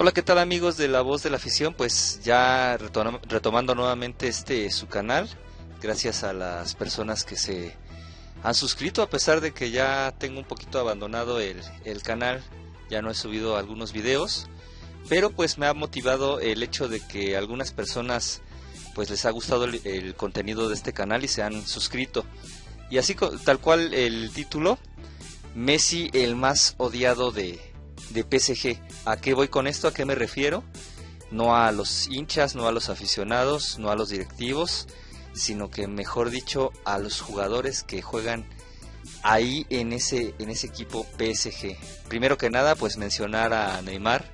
Hola, ¿qué tal amigos de La Voz de la Afición? Pues ya retomando nuevamente este su canal, gracias a las personas que se han suscrito, a pesar de que ya tengo un poquito abandonado el, canal, ya no he subido algunos videos, pero pues me ha motivado el hecho de que algunas personas pues les ha gustado el, contenido de este canal y se han suscrito. Y así tal cual el título, Messi el más odiado de, de PSG. ¿A qué voy con esto? ¿A qué me refiero? No a los hinchas, no a los aficionados, no a los directivos, sino que mejor dicho a los jugadores que juegan ahí en ese, en ese equipo PSG. Primero que nada, pues mencionar a Neymar,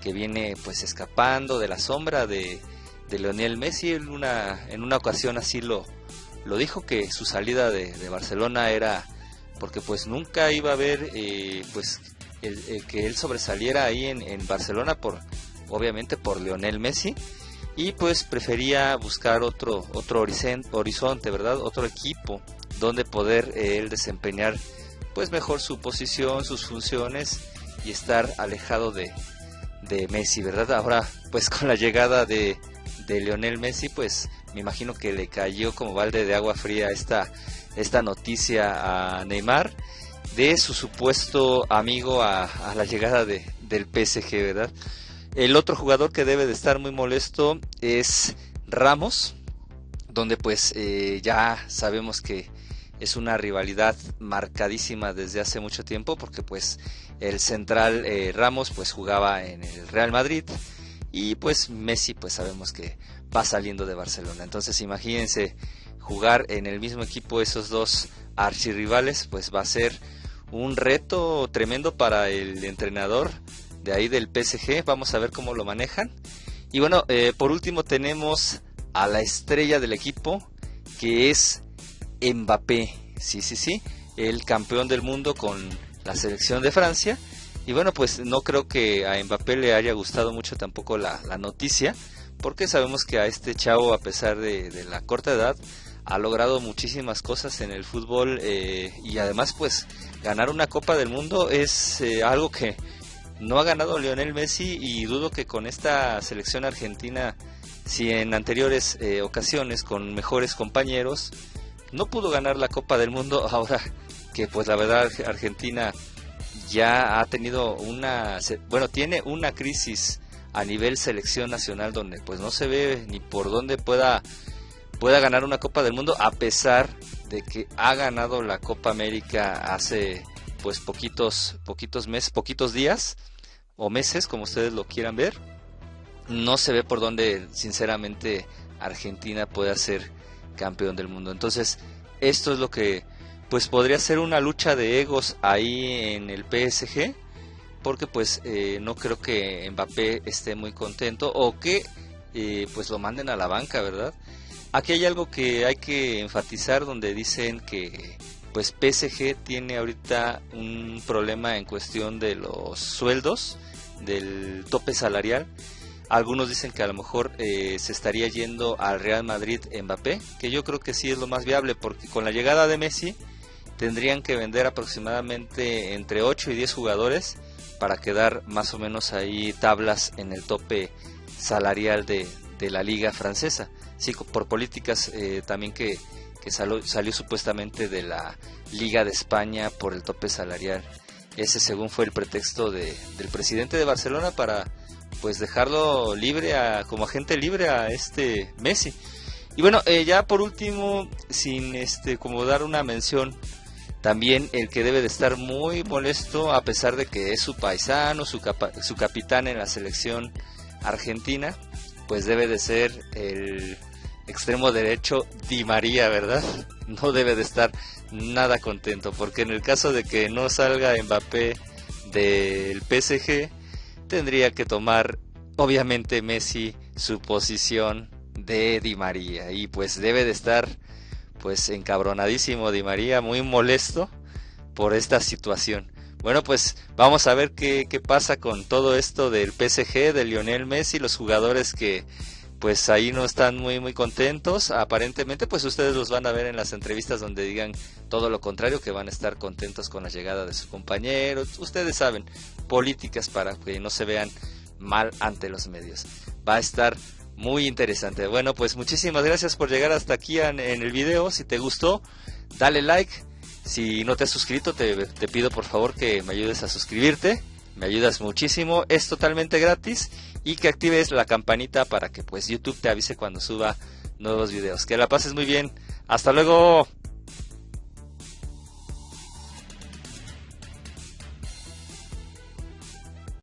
que viene pues escapando de la sombra de, de Lionel Messi. En una, en una ocasión así lo, lo dijo, que su salida de, de Barcelona era porque pues nunca iba a haber eh, pues el, que él sobresaliera ahí en, Barcelona por obviamente por Lionel Messi. Y pues prefería buscar otro otro horizonte, verdad otro equipo donde poder eh, él desempeñar pues mejor su posición sus funciones y estar alejado de, de Messi verdad ahora pues con la llegada de, de Lionel Messi pues me imagino que le cayó como balde de agua fría esta esta noticia a Neymar de su supuesto amigo a, la llegada de, del PSG, ¿verdad? El otro jugador que debe de estar muy molesto es Ramos, donde pues eh, ya sabemos que es una rivalidad marcadísima desde hace mucho tiempo porque pues el central eh, Ramos pues jugaba en el Real Madrid y pues Messi pues sabemos que va saliendo de Barcelona entonces imagínense jugar en el mismo equipo esos dos archirrivales pues va a ser un reto tremendo para el entrenador de ahí del PSG. Vamos a ver cómo lo manejan. Y bueno, eh, por último tenemos a la estrella del equipo, que es Mbappé. Sí, sí, sí, el campeón del mundo con la selección de Francia. Y bueno, pues no creo que a Mbappé le haya gustado mucho tampoco la, noticia, porque sabemos que a este chavo, a pesar de, la corta edad, ha logrado muchísimas cosas en el fútbol eh, y además pues ganar una Copa del Mundo es eh, algo que no ha ganado Lionel Messi y dudo que con esta selección argentina, si en anteriores eh, ocasiones con mejores compañeros no pudo ganar la Copa del Mundo, ahora que pues la verdad Argentina ya ha tenido una, bueno, tiene una crisis a nivel selección nacional donde pues no se ve ni por dónde pueda pueda ganar una Copa del Mundo a pesar de que ha ganado la Copa América hace pues poquitos poquitos meses, poquitos días o meses, como ustedes lo quieran ver. No se ve por dónde sinceramente Argentina puede ser campeón del mundo. Entonces, esto es lo que pues podría ser una lucha de egos ahí en el PSG porque pues eh, no creo que Mbappé esté muy contento o que eh, pues lo manden a la banca, ¿verdad? Aquí hay algo que hay que enfatizar donde dicen que pues PSG tiene ahorita un problema en cuestión de los sueldos, del tope salarial. Algunos dicen que a lo mejor eh, se estaría yendo al Real Madrid Mbappé, que yo creo que sí es lo más viable porque con la llegada de Messi tendrían que vender aproximadamente entre 8 y 10 jugadores para quedar más o menos ahí tablas en el tope salarial de, de la liga francesa sí, por políticas eh, también que, salió, supuestamente de la Liga de España por el tope salarial. Ese según fue el pretexto de, del presidente de Barcelona para pues dejarlo libre a, como agente libre a este Messi. Y bueno, eh, ya por último, sin este como dar una mención, también el que debe de estar muy molesto a pesar de que es su paisano, su, su capitán en la selección argentina, pues debe de ser el extremo derecho Di María, ¿verdad? No debe de estar nada contento, porque en el caso de que no salga Mbappé del PSG, tendría que tomar obviamente Messi su posición de Di María y pues debe de estar pues encabronadísimo Di María, muy molesto por esta situación. Bueno, pues vamos a ver qué, qué pasa con todo esto del PSG, de Lionel Messi, los jugadores que pues ahí no están muy muy contentos. Aparentemente, pues ustedes los van a ver en las entrevistas donde digan todo lo contrario, que van a estar contentos con la llegada de sus compañeros. Ustedes saben, políticas para que no se vean mal ante los medios. Va a estar muy interesante. Bueno, pues muchísimas gracias por llegar hasta aquí en, el video. Si te gustó, dale like. Si no te has suscrito, te, te pido por favor que me ayudes a suscribirte. Me ayudas muchísimo. Es totalmente gratis. Y que actives la campanita para que pues YouTube te avise cuando suba nuevos videos. Que la pases muy bien. Hasta luego.